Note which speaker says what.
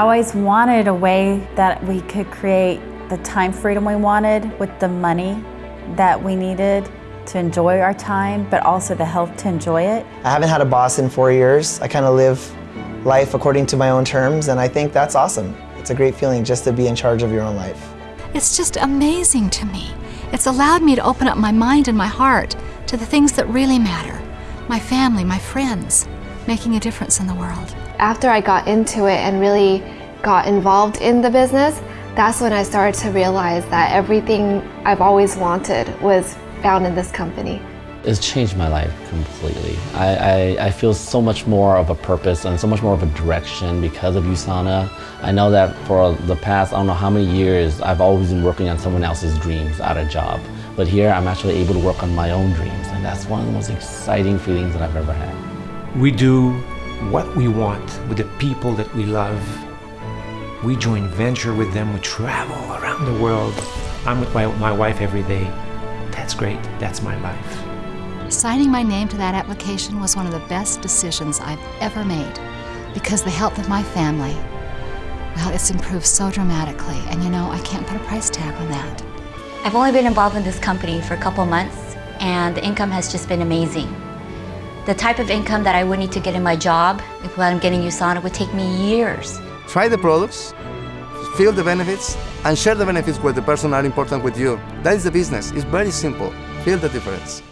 Speaker 1: I always wanted a way that we could create the time freedom we wanted with the money that we needed to enjoy our time, but also the health to enjoy it.
Speaker 2: I haven't had a boss in four years. I kind of live life according to my own terms, and I think that's awesome. It's a great feeling just to be in charge of your own life.
Speaker 3: It's just amazing to me. It's allowed me to open up my mind and my heart to the things that really matter. My family, my friends, making a difference in the world.
Speaker 4: After I got into it and really got involved in the business, that's when I started to realize that everything I've always wanted was found in this company.
Speaker 5: It's changed my life completely. I, I, I, feel so much more of a purpose and so much more of a direction because of USANA. I know that for the past, I don't know how many years, I've always been working on someone else's dreams at a job. But here, I'm actually able to work on my own dreams, and that's one of the most exciting feelings that I've ever had.
Speaker 6: We do what we want with the people that we love. We join venture with them, we travel around the world. I'm with my, my wife every day. That's great, that's my life.
Speaker 3: Signing my name to that application was one of the best decisions I've ever made because the health of my family, well, it's improved so dramatically, and you know, I can't put a price tag on that.
Speaker 7: I've only been involved in this company for a couple months, and the income has just been amazing. The type of income that I would need to get in my job, if I'm getting USANA, would take me years.
Speaker 8: Try the products, feel the benefits, and share the benefits with the person are important with you. That is the business. It's very simple. Feel the difference.